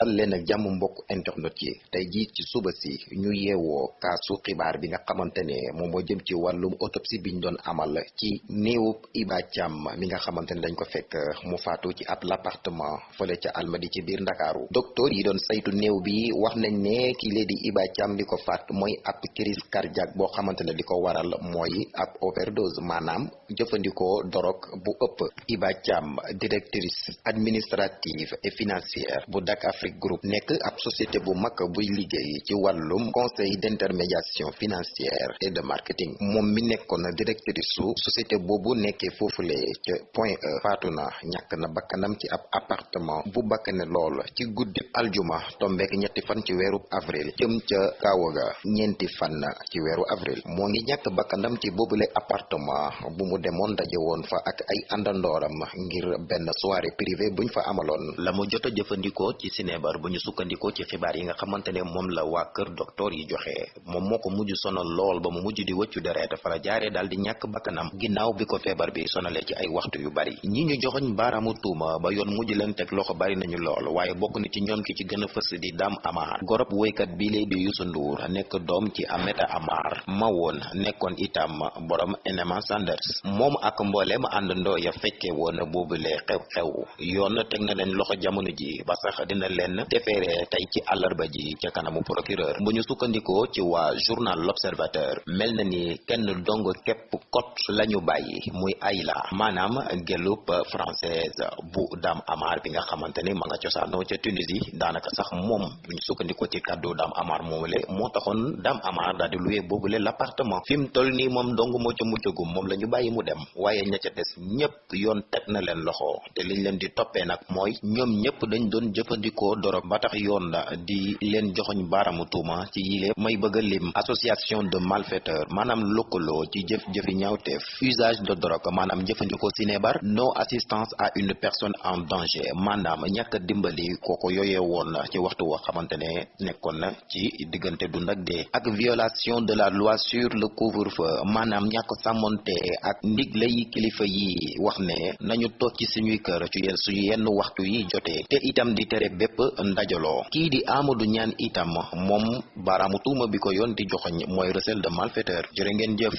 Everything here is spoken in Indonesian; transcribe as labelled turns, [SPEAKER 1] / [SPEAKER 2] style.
[SPEAKER 1] dal leen ak jàmm mbokk internet yi. Tey jii ci suba si ñu yeewoo kaasu xibaar bi nga xamante ne moom moo jëm ci wàllum autopsie bi ñu doon amal ci néewub Iba Thiam mi nga xamante ne dañ ko fekk mu faatu ci ab l'appartement fële ca Almadi ci biir Ndakaaru. Docteur yi doon saytu néew bi wax nañ ne kii lee di Iba Thiam li ko faat mooy ab crise cardiaque boo xamante ne ko waral mooy ab overdose maanaam jëfandikoo dorog bu ëpp. Iba Thiam directrice administrative et financière bu Dak Afrique Group nekk ab société bu mag buy liggéey ci wàllum conseil d'intermédiation financière et de marketing. Moom mi nekkoon directrice su société boobu nekkee foofule ca Point E. Faatu na ñàkk na bakkanam ci ab appartement bu bakkane lool. Ci aljuma tombeek ñetti fan ci weeru avril jëm ca Kawaga ñeenti fan ci weeru avril. Moo ngi ñàkk bakkanam ci boobule appartement bu mu demoon daje woon fa ak ay àndandooram ngir benn soirée privée buñ fa amaloon. La mu jot a ci sinébar bu ñu sukkandikoo ci xibaar yi nga xamante ne moom la waa kër docteur yi joxe. Moom moo ko mujj sonal lool ba mu mujj di wëccu deret fa la jaaree daal di ñàkk bakkanam. Ginnaaw bi ko bi sonalee ci ay waxtu yu bari. Ñi ñu joxoñ baaraamu tuuma ba yoon mujj leen teg loxo bari nañu lool waaye bokk na ci ñoom ki ci gën a fës di Dame Amar. Gorob woykat bii lay di Youssou Ndour nekk ci Ameta Amar. Ma woon itam borom Enema Sanders. Moom ak mbooleem àndandoo ya fekke woon boobule xew-xew. Yoon teg na leen loxo jamono ji ba sax dina leen defeere tey ci àllarba ji ca kanamu procureur bu ñu ci journal l'observateur mel na ni kenn dong képp kot lañu bàyyi muy Ayla maanaam gelub française bu Dame Amar bi nga xamante ni ma nga cosaanoo ca Tunisie daanaka sax moom sukkandikoo ci Amar moomule moo taxoon Dame Amar daal di loué boobule l'appartement fi toll nii moom dong moo ca muccagum moom la ñu bàyyi mu dem waaye ña ca des ñépp yoon teg na leen loxo te liñ leen di toppee dañ doon dorog ba tax yoon la di leen joxoñ tuuma ci yile association de malfaiteurs maanaam lëkkaloo ci jëf-jëfi ñaawteef. Usage de drogue maanaam jëfandikoo sinébar non assistance à une personne en danger maanaam ñàkk dimbali kooko yooyee woon ci waxtu woo xamante ne nekkoon na ci diggante dund violation de la loi sur le couvre-feu maanaam ñàkk sàmmonte ak ndigle yi kilifa yi wax ne nañu toog ci suñuy kër ci yenn suñu te itam di tere bépp ndajaloo kii di Amadou Niane itam moom baaraamu tuuma bi ko yoon di joxoñ mooy recel de malfaiteur. Jërë ngeen jëf